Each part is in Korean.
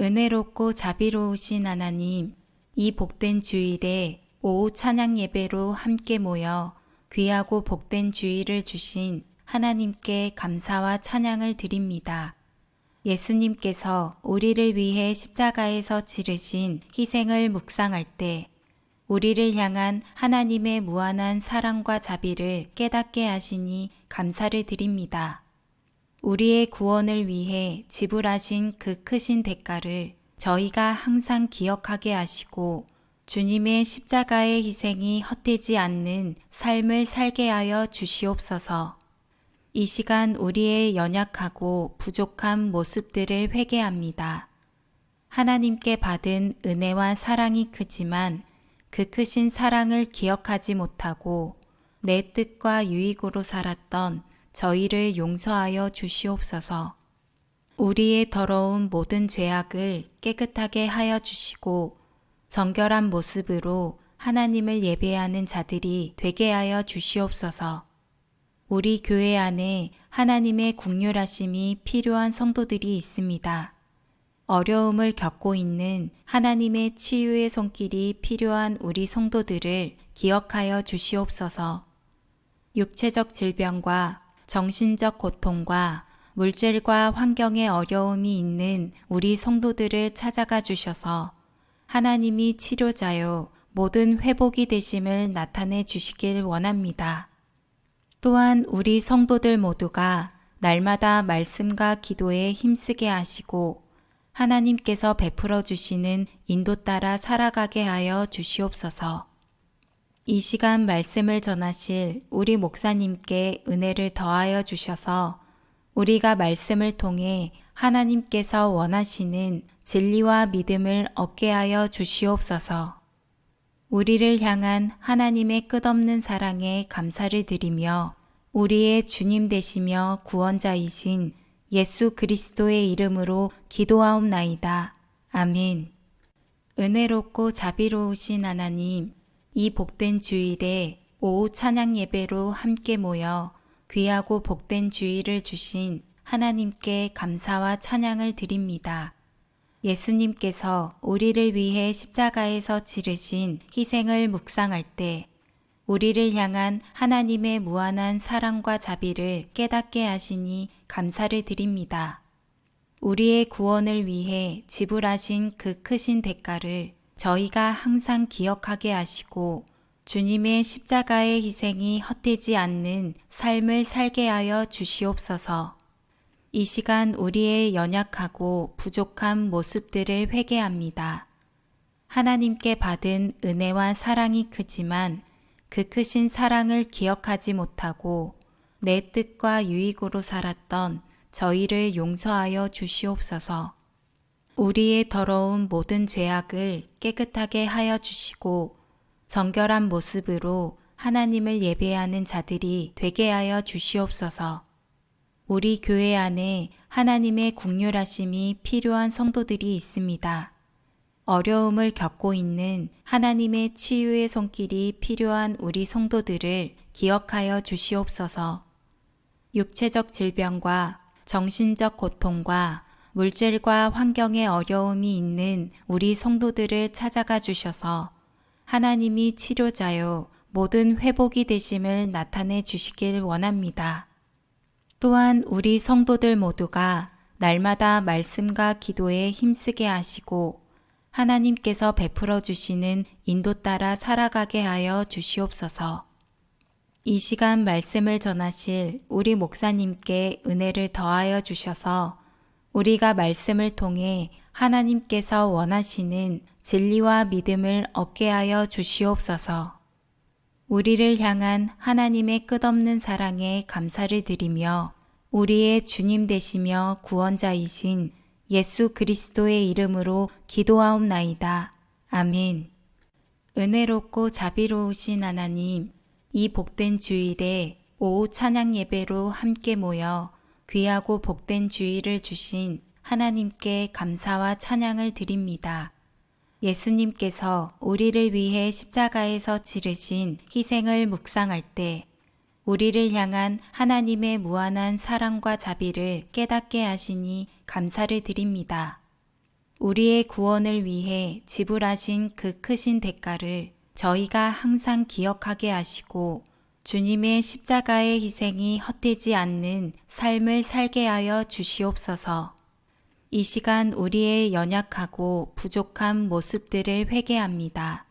은혜롭고 자비로우신 하나님, 이 복된 주일에 오후 찬양 예배로 함께 모여 귀하고 복된 주일을 주신 하나님께 감사와 찬양을 드립니다. 예수님께서 우리를 위해 십자가에서 지르신 희생을 묵상할 때 우리를 향한 하나님의 무한한 사랑과 자비를 깨닫게 하시니 감사를 드립니다. 우리의 구원을 위해 지불하신 그 크신 대가를 저희가 항상 기억하게 하시고 주님의 십자가의 희생이 헛되지 않는 삶을 살게 하여 주시옵소서. 이 시간 우리의 연약하고 부족한 모습들을 회개합니다. 하나님께 받은 은혜와 사랑이 크지만 그 크신 사랑을 기억하지 못하고 내 뜻과 유익으로 살았던 저희를 용서하여 주시옵소서. 우리의 더러운 모든 죄악을 깨끗하게 하여 주시고 정결한 모습으로 하나님을 예배하는 자들이 되게 하여 주시옵소서. 우리 교회 안에 하나님의 국률하심이 필요한 성도들이 있습니다. 어려움을 겪고 있는 하나님의 치유의 손길이 필요한 우리 성도들을 기억하여 주시옵소서. 육체적 질병과 정신적 고통과 물질과 환경의 어려움이 있는 우리 성도들을 찾아가 주셔서 하나님이 치료자요 모든 회복이 되심을 나타내 주시길 원합니다. 또한 우리 성도들 모두가 날마다 말씀과 기도에 힘쓰게 하시고 하나님께서 베풀어 주시는 인도 따라 살아가게 하여 주시옵소서. 이 시간 말씀을 전하실 우리 목사님께 은혜를 더하여 주셔서 우리가 말씀을 통해 하나님께서 원하시는 진리와 믿음을 얻게 하여 주시옵소서. 우리를 향한 하나님의 끝없는 사랑에 감사를 드리며 우리의 주님 되시며 구원자이신 예수 그리스도의 이름으로 기도하옵나이다. 아멘. 은혜롭고 자비로우신 하나님, 이 복된 주일에 오후 찬양 예배로 함께 모여 귀하고 복된 주일을 주신 하나님께 감사와 찬양을 드립니다. 예수님께서 우리를 위해 십자가에서 지르신 희생을 묵상할 때 우리를 향한 하나님의 무한한 사랑과 자비를 깨닫게 하시니 감사를 드립니다. 우리의 구원을 위해 지불하신 그 크신 대가를 저희가 항상 기억하게 하시고 주님의 십자가의 희생이 헛되지 않는 삶을 살게 하여 주시옵소서. 이 시간 우리의 연약하고 부족한 모습들을 회개합니다. 하나님께 받은 은혜와 사랑이 크지만 그 크신 사랑을 기억하지 못하고 내 뜻과 유익으로 살았던 저희를 용서하여 주시옵소서. 우리의 더러운 모든 죄악을 깨끗하게 하여 주시고 정결한 모습으로 하나님을 예배하는 자들이 되게 하여 주시옵소서. 우리 교회 안에 하나님의 국률하심이 필요한 성도들이 있습니다. 어려움을 겪고 있는 하나님의 치유의 손길이 필요한 우리 성도들을 기억하여 주시옵소서. 육체적 질병과 정신적 고통과 물질과 환경의 어려움이 있는 우리 성도들을 찾아가 주셔서 하나님이 치료자요 모든 회복이 되심을 나타내 주시길 원합니다. 또한 우리 성도들 모두가 날마다 말씀과 기도에 힘쓰게 하시고 하나님께서 베풀어 주시는 인도 따라 살아가게 하여 주시옵소서. 이 시간 말씀을 전하실 우리 목사님께 은혜를 더하여 주셔서 우리가 말씀을 통해 하나님께서 원하시는 진리와 믿음을 얻게 하여 주시옵소서. 우리를 향한 하나님의 끝없는 사랑에 감사를 드리며 우리의 주님 되시며 구원자이신 예수 그리스도의 이름으로 기도하옵나이다. 아멘. 은혜롭고 자비로우신 하나님, 이 복된 주일에 오후 찬양 예배로 함께 모여 귀하고 복된 주일을 주신 하나님께 감사와 찬양을 드립니다. 예수님께서 우리를 위해 십자가에서 지르신 희생을 묵상할 때 우리를 향한 하나님의 무한한 사랑과 자비를 깨닫게 하시니 감사를 드립니다. 우리의 구원을 위해 지불하신 그 크신 대가를 저희가 항상 기억하게 하시고 주님의 십자가의 희생이 헛되지 않는 삶을 살게 하여 주시옵소서. 이 시간 우리의 연약하고 부족한 모습들을 회개합니다.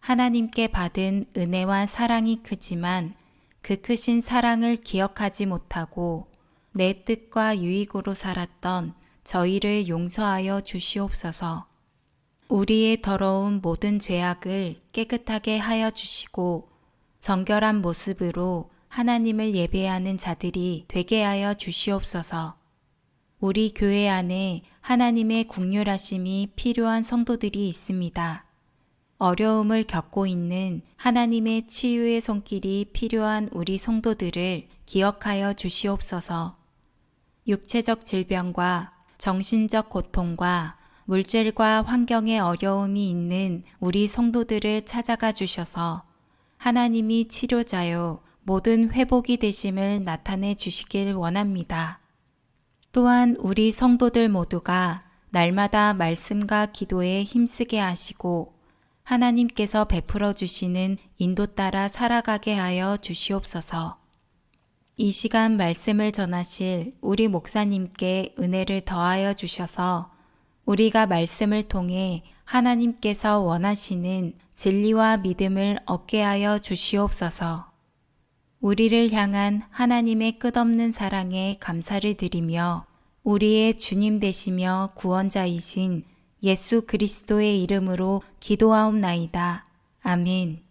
하나님께 받은 은혜와 사랑이 크지만 그 크신 사랑을 기억하지 못하고 내 뜻과 유익으로 살았던 저희를 용서하여 주시옵소서. 우리의 더러운 모든 죄악을 깨끗하게 하여 주시고 정결한 모습으로 하나님을 예배하는 자들이 되게 하여 주시옵소서. 우리 교회 안에 하나님의 국률하심이 필요한 성도들이 있습니다. 어려움을 겪고 있는 하나님의 치유의 손길이 필요한 우리 성도들을 기억하여 주시옵소서. 육체적 질병과 정신적 고통과 물질과 환경의 어려움이 있는 우리 성도들을 찾아가 주셔서 하나님이 치료자요 모든 회복이 되심을 나타내 주시길 원합니다. 또한 우리 성도들 모두가 날마다 말씀과 기도에 힘쓰게 하시고 하나님께서 베풀어 주시는 인도 따라 살아가게 하여 주시옵소서. 이 시간 말씀을 전하실 우리 목사님께 은혜를 더하여 주셔서 우리가 말씀을 통해 하나님께서 원하시는 진리와 믿음을 얻게 하여 주시옵소서. 우리를 향한 하나님의 끝없는 사랑에 감사를 드리며 우리의 주님 되시며 구원자이신 예수 그리스도의 이름으로 기도하옵나이다. 아멘.